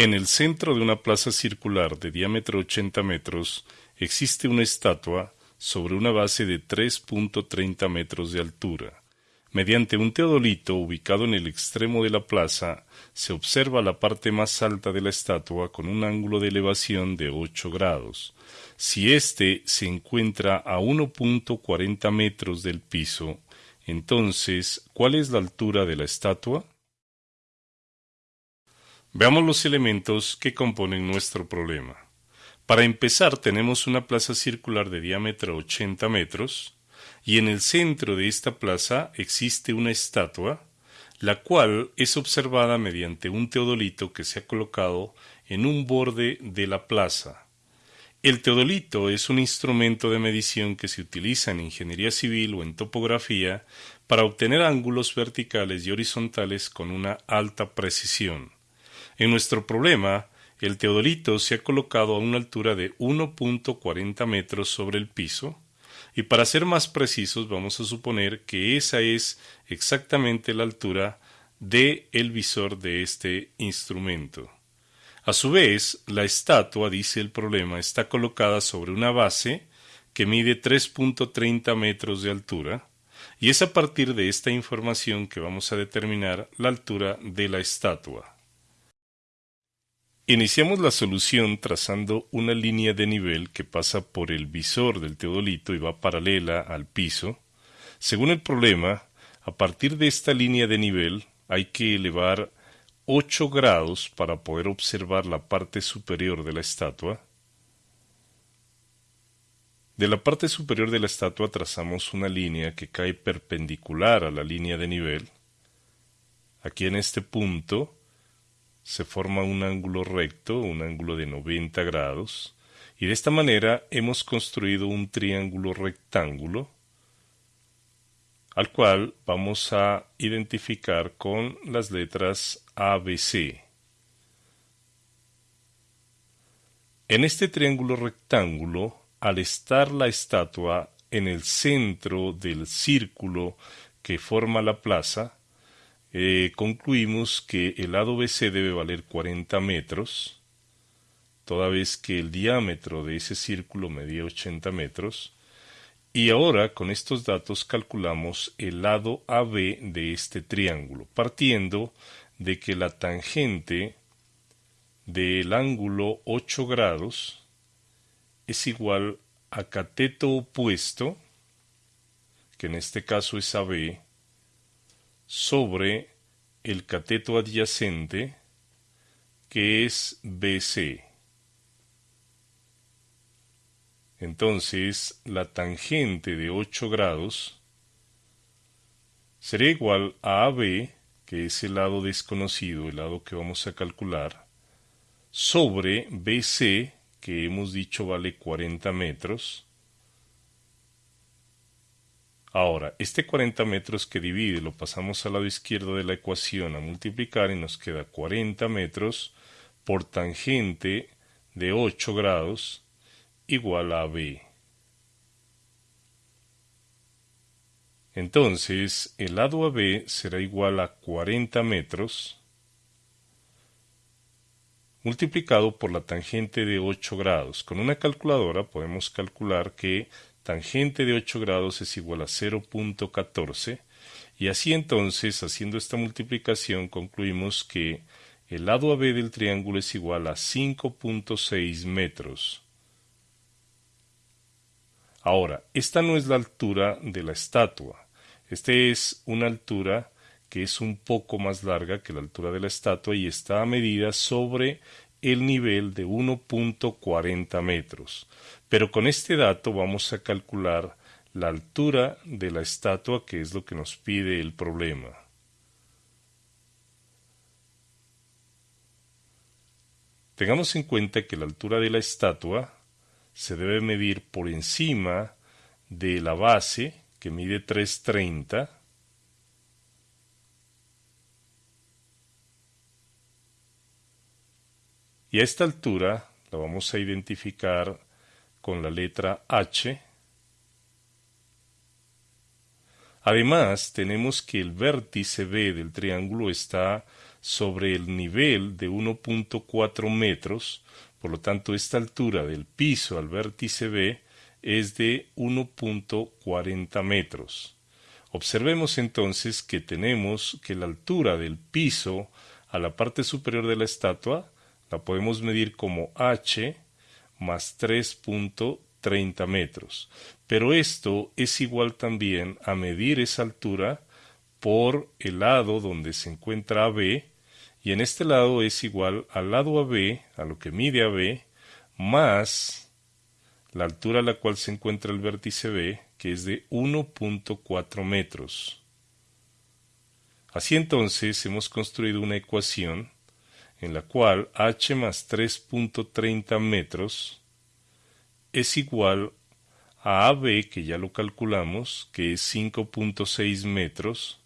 En el centro de una plaza circular de diámetro 80 metros existe una estatua sobre una base de 3.30 metros de altura. Mediante un teodolito ubicado en el extremo de la plaza, se observa la parte más alta de la estatua con un ángulo de elevación de 8 grados. Si éste se encuentra a 1.40 metros del piso, entonces, ¿cuál es la altura de la estatua? Veamos los elementos que componen nuestro problema. Para empezar, tenemos una plaza circular de diámetro 80 metros, y en el centro de esta plaza existe una estatua, la cual es observada mediante un teodolito que se ha colocado en un borde de la plaza. El teodolito es un instrumento de medición que se utiliza en ingeniería civil o en topografía para obtener ángulos verticales y horizontales con una alta precisión. En nuestro problema, el teodolito se ha colocado a una altura de 1.40 metros sobre el piso, y para ser más precisos vamos a suponer que esa es exactamente la altura de el visor de este instrumento. A su vez, la estatua, dice el problema, está colocada sobre una base que mide 3.30 metros de altura, y es a partir de esta información que vamos a determinar la altura de la estatua. Iniciamos la solución trazando una línea de nivel que pasa por el visor del teodolito y va paralela al piso. Según el problema, a partir de esta línea de nivel hay que elevar 8 grados para poder observar la parte superior de la estatua. De la parte superior de la estatua trazamos una línea que cae perpendicular a la línea de nivel. Aquí en este punto se forma un ángulo recto, un ángulo de 90 grados, y de esta manera hemos construido un triángulo rectángulo al cual vamos a identificar con las letras ABC. En este triángulo rectángulo, al estar la estatua en el centro del círculo que forma la plaza, eh, concluimos que el lado BC debe valer 40 metros, toda vez que el diámetro de ese círculo medía 80 metros, y ahora con estos datos calculamos el lado AB de este triángulo, partiendo de que la tangente del ángulo 8 grados es igual a cateto opuesto, que en este caso es AB, sobre el cateto adyacente que es BC. Entonces, la tangente de 8 grados será igual a AB, que es el lado desconocido, el lado que vamos a calcular, sobre BC, que hemos dicho vale 40 metros, Ahora, este 40 metros que divide lo pasamos al lado izquierdo de la ecuación a multiplicar y nos queda 40 metros por tangente de 8 grados igual a b. Entonces, el lado AB será igual a 40 metros multiplicado por la tangente de 8 grados. Con una calculadora podemos calcular que tangente de 8 grados es igual a 0.14 y así entonces, haciendo esta multiplicación, concluimos que el lado AB del triángulo es igual a 5.6 metros. Ahora, esta no es la altura de la estatua. Esta es una altura que es un poco más larga que la altura de la estatua y está a medida sobre el nivel de 1.40 metros. Pero con este dato vamos a calcular la altura de la estatua, que es lo que nos pide el problema. Tengamos en cuenta que la altura de la estatua se debe medir por encima de la base, que mide 330, y a esta altura la vamos a identificar con la letra H. Además, tenemos que el vértice B del triángulo está sobre el nivel de 1.4 metros, por lo tanto esta altura del piso al vértice B es de 1.40 metros. Observemos entonces que tenemos que la altura del piso a la parte superior de la estatua la podemos medir como h más 3.30 metros. Pero esto es igual también a medir esa altura por el lado donde se encuentra AB y en este lado es igual al lado AB, a lo que mide AB, más la altura a la cual se encuentra el vértice B, que es de 1.4 metros. Así entonces hemos construido una ecuación en la cual h más 3.30 metros es igual a AB, que ya lo calculamos, que es 5.6 metros,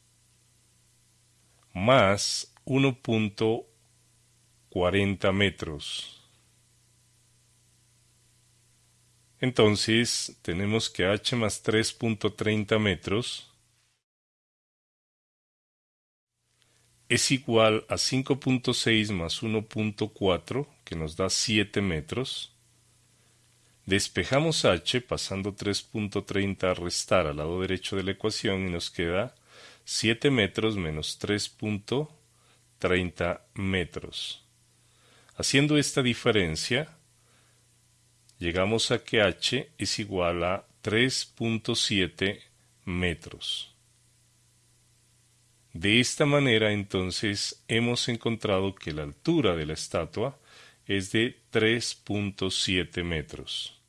más 1.40 metros. Entonces tenemos que h más 3.30 metros es igual a 5.6 más 1.4 que nos da 7 metros. Despejamos h pasando 3.30 a restar al lado derecho de la ecuación y nos queda 7 metros menos 3.30 metros. Haciendo esta diferencia, llegamos a que h es igual a 3.7 metros. De esta manera entonces hemos encontrado que la altura de la estatua es de 3.7 metros.